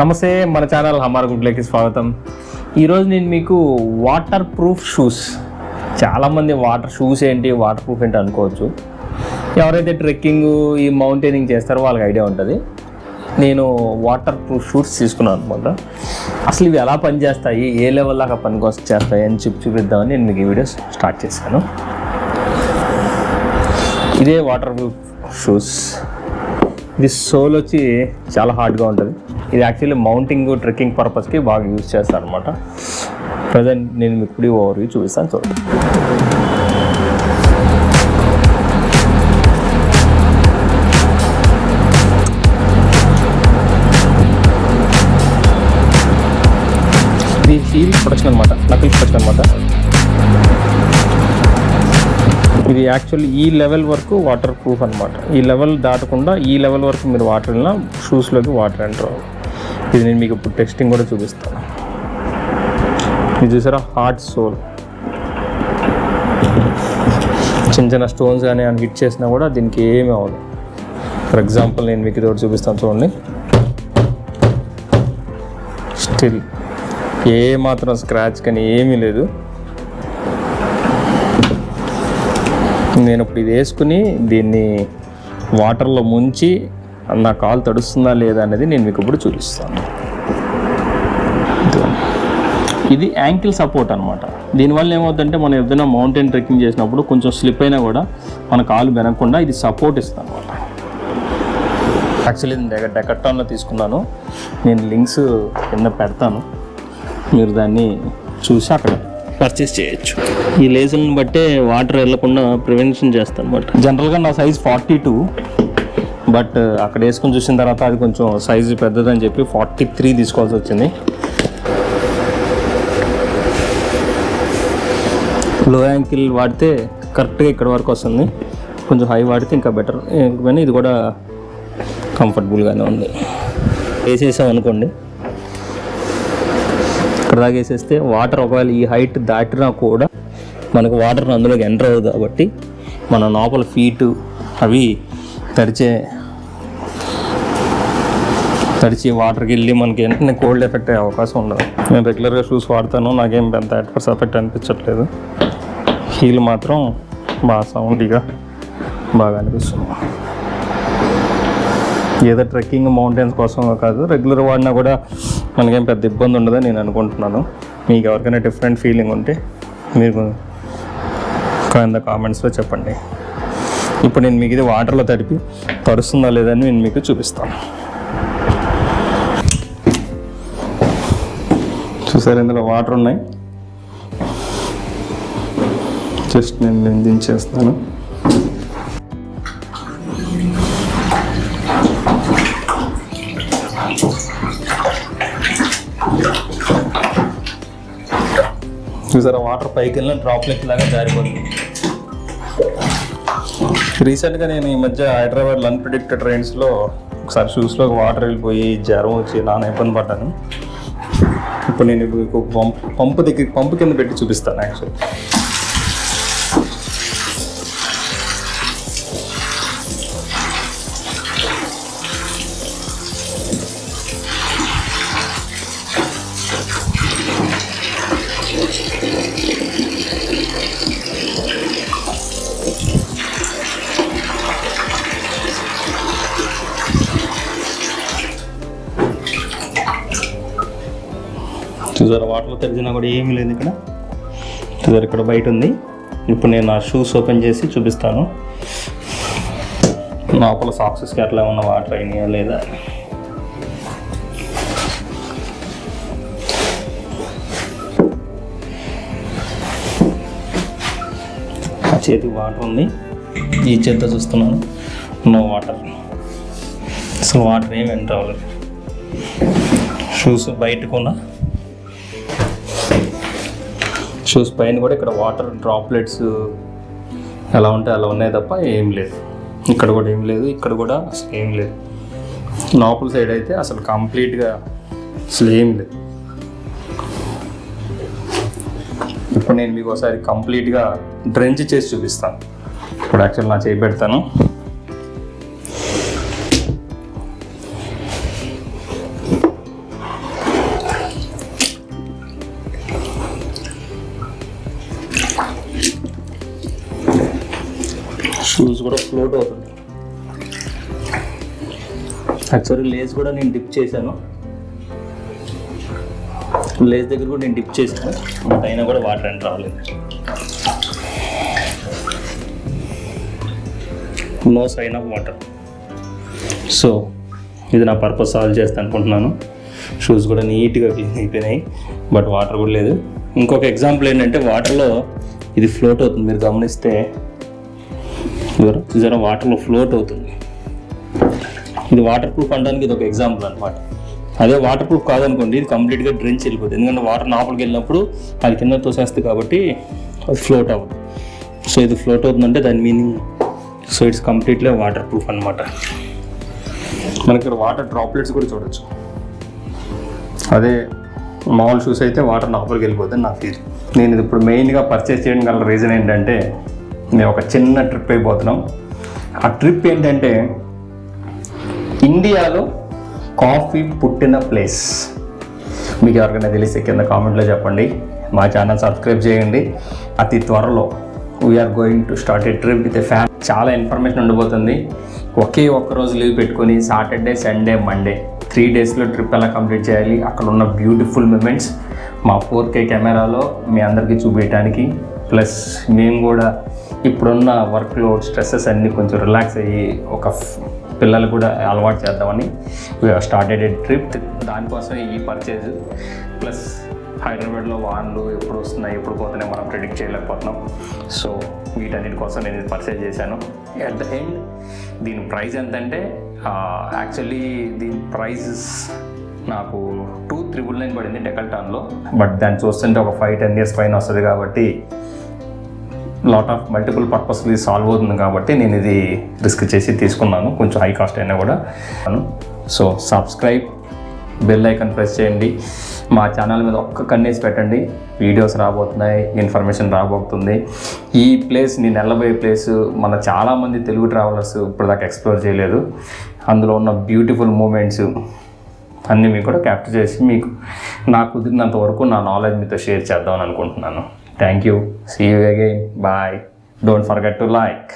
నమస్తే మన ఛానల్ హమార్ గుడ్లకి స్వాగతం. ఈరోజు నేను మీకు వాటర్ ప్రూఫ్ షూస్ చాలామంది వాటర్ షూస్ ఏంటి వాటర్ ప్రూఫ్ ఏంటి అనుకోవచ్చు. ఎవరైతే ట్రెక్కింగ్ ఈ మౌంటైనింగ్ చేస్తారో వాళ్ళకి ఐడియా ఉంటుంది. నేను వాటర్ ప్రూఫ్ షూస్ తీసుకున్నాను అనమాట. అసలు ఇవి ఎలా పనిచేస్తాయి ఏ లెవెల్ దాకా పనికి చేస్తాయి అని చెప్పి చూపిద్దామని నేను మీకు ఈ వీడియో స్టార్ట్ చేశాను. ఇదే వాటర్ ప్రూఫ్ షూస్ ఇది సోల్ వచ్చి చాలా హార్డ్గా ఉంటుంది. ఇది యాక్చువల్లీ మౌంటింగ్ ట్రెక్కింగ్ పర్పస్కి బాగా యూజ్ చేస్తాను అనమాట ప్రజెంట్ నేను మీకు ఇప్పుడు ఓవర్ చూపిస్తాను చూడండి. ఇది హీల్ ప్రొడక్షన్ అనమాట నకిల్ ప్రొడక్షన్ అనమాట ఇది యాక్చువల్లీ ఈ లెవెల్ వరకు వాటర్ ప్రూఫ్ అనమాట ఈ లెవెల్ దాటకుండా ఈ లెవెల్ వరకు మీరు వాటర్ వెళ్ళినా షూస్లోకి వాటర్ ఎంటర్ అవ్వదు. ఇది నేను మీకు ఇప్పుడు టెస్టింగ్ కూడా చూపిస్తాను ఇది చూసారా? హార్ట్ సోల్ చిన్న చిన్న స్టోన్స్ కానీ అని హిట్ చేసినా కూడా దీనికి ఏమీ అవ్వదు. ఫర్ ఎగ్జాంపుల్ నేను మీకు ఇది చూపిస్తాను చూడండి. స్టిల్ ఏ మాత్రం స్క్రాచ్ కానీ ఏమీ లేదు. నేను ఇప్పుడు ఇది వేసుకుని దీన్ని వాటర్లో ముంచి నా కాలు తడుస్తుందా లేదా అనేది నేను మీకు ఇప్పుడు చూపిస్తాను. ఇది యాంకిల్ సపోర్ట్ అనమాట దీనివల్ల ఏమవుతుందంటే మనం ఏదైనా మౌంటైన్ ట్రెక్కింగ్ చేసినప్పుడు కొంచెం స్లిప్ అయినా కూడా మన కాలు వెనకుండా ఇది సపోర్ట్ ఇస్తుంది అనమాట యాక్చువల్లీ నేను డెకట్టాన్లో తీసుకున్నాను. నేను లింక్స్ కింద పెడతాను. మీరు దాన్ని చూసి అక్కడ పర్చేస్ చేయొచ్చు. ఈ లేజర్ని బట్టే వాటర్ వెళ్ళకుండా ప్రివెన్షన్ చేస్తాను అనమాట జనరల్గా నా సైజ్ ఫార్టీ టూ బట్ అక్కడ వేసుకొని చూసిన తర్వాత అది కొంచెం సైజు పెద్దదని చెప్పి ఫార్టీ త్రీ తీసుకోవాల్సి వచ్చింది. లో యాంకిల్ వాడితే కరెక్ట్గా ఇక్కడ వరకు వస్తుంది. కొంచెం హై వాడితే ఇంకా బెటర్. కానీ ఇది కూడా కంఫర్టబుల్గానే ఉంది. వేసేసాం అనుకోండి ఇక్కడ దాకా వేసేస్తే వాటర్ ఒకవేళ ఈ హైట్ దాటినా కూడా మనకు వాటర్ అందులోకి ఎంటర్ అవ్వదు కాబట్టి మన లోపల ఫీటు అవి తడిచే తడిచి వాటర్కి వెళ్ళి మనకి వెంటనే కోల్డ్ ఎఫెక్ట్ అయ్యే అవకాశం ఉండదు. నేను రెగ్యులర్గా షూస్ వాడతాను. నాకేం పెద్ద అడ్వర్స్ ఎఫెక్ట్ అనిపించట్లేదు. హీల్ మాత్రం బాగా సౌండ్గా బాగా అనిపిస్తుంది. ఏదో ట్రెక్కింగ్ మౌంటైన్స్ కోసం కాదు రెగ్యులర్ వాడినా కూడా మనకేం పెద్ద ఇబ్బంది ఉండదని నేను అనుకుంటున్నాను. మీకు ఎవరికైనా డిఫరెంట్ ఫీలింగ్ ఉంటే మీరు కింద కామెంట్స్లో చెప్పండి. ఇప్పుడు నేను మీకు ఇది వాటర్లో తడిపి తరుస్తుందా లేదని నేను మీకు చూపిస్తాను. చూసారు ఇందులో వాటర్ ఉన్నాయి. జస్ట్ నేను నేను దించేస్తాను చూసారా? వాటర్ పైకి వెళ్ళిన డ్రాప్లెట్ లాగా జారిపోతుంది. రీసెంట్గా నేను ఈ మధ్య హైదరాబాద్ అన్ప్రిడిక్టెడ్ ట్రైన్స్లో ఒకసారి షూస్లో వాటర్ వెళ్ళిపోయి జ్వరం వచ్చి నాన్న ఇబ్బంది పడ్డాను. ఇప్పుడు నేను మీకు పంప్ పంపు దగ్గర పంపు కింద పెట్టి చూపిస్తాను యాక్చువల్లీ చూసారా? వాటర్లో తెరిచినా కూడా ఏమీ లేదు ఇక్కడ. చూసారు? ఇక్కడ బయట ఉంది. ఇప్పుడు నేను నా షూస్ ఓపెన్ చేసి చూపిస్తాను. లోపల సాక్సెస్కి అట్లా ఉన్న వాటర్ అయినాయా లేదా? ఆ చేతికి వాటర్ ఉంది. ఈ చేతితో చూస్తున్నాను. No water. అసలు వాటర్ ఏమి ఎంటర్ అవ్వలేదు షూస్ బయటకున్నా షూస్ పైన కూడా ఇక్కడ వాటర్ డ్రాప్లెట్స్ ఎలా ఉంటే అలా ఉన్నాయి తప్ప ఏం లేదు. ఇక్కడ కూడా ఏం లేదు ఇక్కడ కూడా అసలు ఏం లేదు. లోపల సైడ్ అయితే అసలు కంప్లీట్గా అసలు ఏం లేదు. ఇప్పుడు నేను మీకు ఒకసారి కంప్లీట్గా డ్రెంచ్ చేసి చూపిస్తాను. ఇప్పుడు యాక్చువల్ నా చేయి పెడతాను. షూస్ కూడా ఫ్లోట్ అవుతుంది. యాక్చువల్లీ లేస్ కూడా నేను డిప్ చేశాను. లేస్ దగ్గర కూడా నేను డిప్ చేశాను. బట్ అయినా కూడా వాటర్ అండ్ రాలేదు. No sign of water so ఇది నా పర్పస్ సాల్వ్ చేస్తాను అనుకుంటున్నాను. షూస్ కూడా నీట్గా క్లీన్ అయిపోయినాయి. బట్ వాటర్ కూడా లేదు. ఇంకొక ఎగ్జాంపుల్ ఏంటంటే వాటర్లో ఇది ఫ్లోట్ అవుతుంది. మీరు గమనిస్తే జర వాటర్లో ఫ్లోట్ అవుతుంది. ఇది వాటర్ ప్రూఫ్ అనడానికి ఇది ఒక ఎగ్జాంపుల్ అనమాట అదే వాటర్ ప్రూఫ్ కాదనుకోండి ఇది కంప్లీట్గా డ్రెంచ్ వెళ్ళిపోతుంది ఎందుకంటే వాటర్ లోపలికి వెళ్ళినప్పుడు అది కింద తోసేస్తుంది కాబట్టి అది ఫ్లోట్ అవ్వదు. సో ఇది ఫ్లోట్ అవుతుందంటే దాని meaning so it's completely waterproof అనమాట మనకి ఇక్కడ వాటర్ డ్రాప్లెట్స్ కూడా చూడొచ్చు. అదే మామూలు షూస్ అయితే వాటర్ లోపలికి వెళ్ళిపోతుంది నా ఫీల్ నేను ఇది ఇప్పుడు మెయిన్గా పర్చేస్ చేయడం గల రీజన్ ఏంటంటే మేము ఒక చిన్న ట్రిప్ అయిపోతున్నాం. ఆ ట్రిప్ ఏంటంటే ఇండియాలో కాఫీ పుట్టిన ప్లేస్. మీకు ఎవరికైనా తెలిస్తే కింద కామెంట్లో చెప్పండి. మా ఛానల్ సబ్స్క్రైబ్ చేయండి. అతి త్వరలో we are going to start a trip with fam చాలా ఇన్ఫర్మేషన్ ఉండబోతుంది. ఒకే ఒక్క రోజు లీవ్ పెట్టుకొని సాటర్డే సండే మండే త్రీ డేస్లో ట్రిప్ ఎలా కంప్లీట్ చేయాలి? అక్కడ ఉన్న బ్యూటిఫుల్ మూమెంట్స్ మా ఫోర్ కే కెమెరాలో మీ అందరికీ చూపించడానికి. ప్లస్ మేము కూడా ఇప్పుడున్న వర్క్ లోడ్ స్ట్రెస్సెస్ అన్నీ కొంచెం రిలాక్స్ అయ్యి ఒక పిల్లలు కూడా అలవాటు చేద్దామని స్టార్టెడ్ ఏ ట్రిప్ దానికోసం ఈ పర్చేజ్ ప్లస్ హైదరాబాద్లో వాన్లు ఎప్పుడు వస్తున్నాయి ఎప్పుడు పోతున్నాయి మనం ప్రిడిక్ట్ చేయలేకపోతున్నాం. సో వీటన్నిటి కోసం నేను ఇది పర్చేజ్ చేశాను. అట్ ద ఎండ్ దీని ప్రైస్ ఎంతంటే యాక్చువల్లీ దీని ప్రైజెస్ నాకు టూ త్రిబుల్ నైన్ పడింది డెకల్టాన్లో బట్ దాన్ని చూస్తుంటే ఒక ఫైవ్ టెన్ ఇయర్స్ పైన వస్తుంది కాబట్టి లాట్ ఆఫ్ మల్టిపుల్ పర్పస్ ఇది సాల్వ్ అవుతుంది కాబట్టి నేను ఇది రిస్క్ చేసి తీసుకున్నాను. కొంచెం హై కాస్ట్ అయినా కూడా. So subscribe bell icon press చేయండి. మా ఛానల్ మీద ఒక్క కన్నేసి పెట్టండి. వీడియోస్ రాబోతున్నాయి ఇన్ఫర్మేషన్ రాబోతుంది. ఈ ప్లేస్ నేను వెళ్ళబోయే ప్లేస్ మన చాలామంది తెలుగు ట్రావెలర్స్ ఇప్పుడు దాకా ఎక్స్ప్లోర్ చేయలేదు. అందులో ఉన్న బ్యూటిఫుల్ మూమెంట్స్ అన్నీ మీకు కూడా క్యాప్చర్ చేసి మీకు నాకు కుదిరినంత వరకు నా నాలెడ్జ్ మీతో షేర్ చేద్దామని అనుకుంటున్నాను. Thank you. See you again. Bye. Don't forget to like.